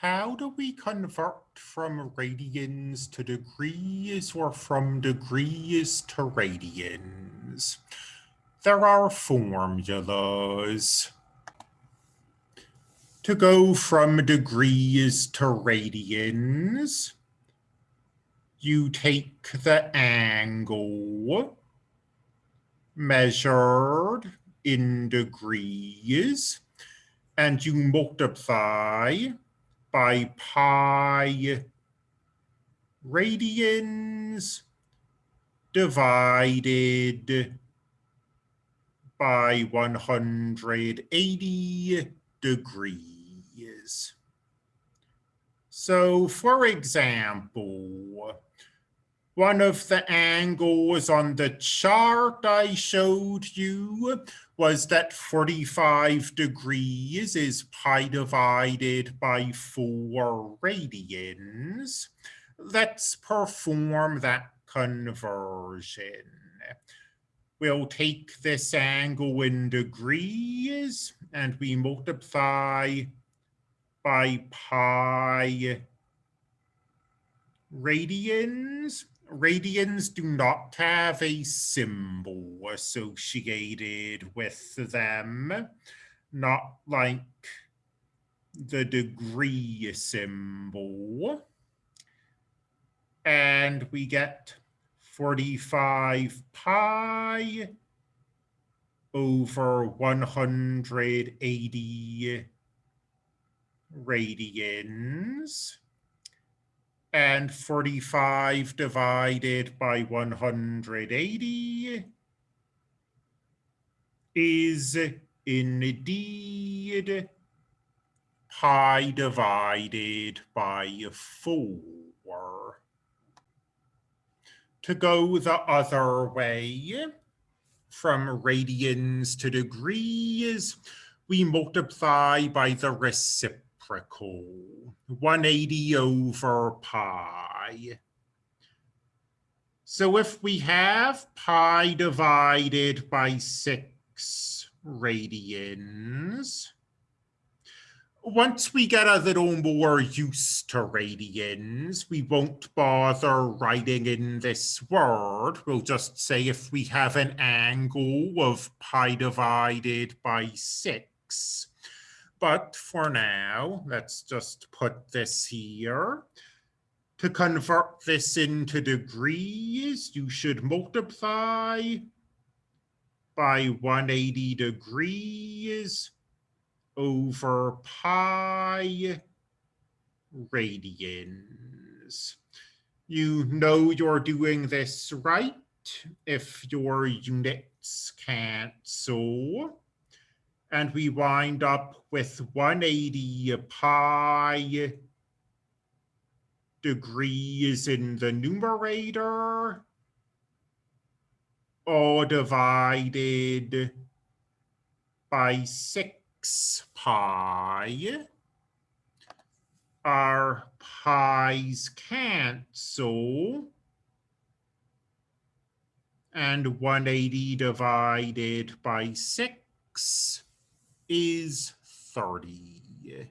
How do we convert from radians to degrees or from degrees to radians? There are formulas. To go from degrees to radians, you take the angle measured in degrees and you multiply by pi radians divided by 180 degrees. So for example, one of the angles on the chart I showed you was that 45 degrees is pi divided by 4 radians. Let's perform that conversion. We'll take this angle in degrees and we multiply by pi radians radians do not have a symbol associated with them, not like the degree symbol. And we get 45 pi over 180 radians and 45 divided by 180 is indeed pi divided by 4. To go the other way, from radians to degrees, we multiply by the reciprocal reciprocal, 180 over pi. So if we have pi divided by 6 radians, once we get a little more used to radians, we won't bother writing in this word. We'll just say if we have an angle of pi divided by 6, but for now, let's just put this here. To convert this into degrees, you should multiply by 180 degrees over pi radians. You know you're doing this right if your units cancel and we wind up with 180 pi degrees in the numerator, all divided by 6 pi. Our pi's cancel. And 180 divided by 6 is 30.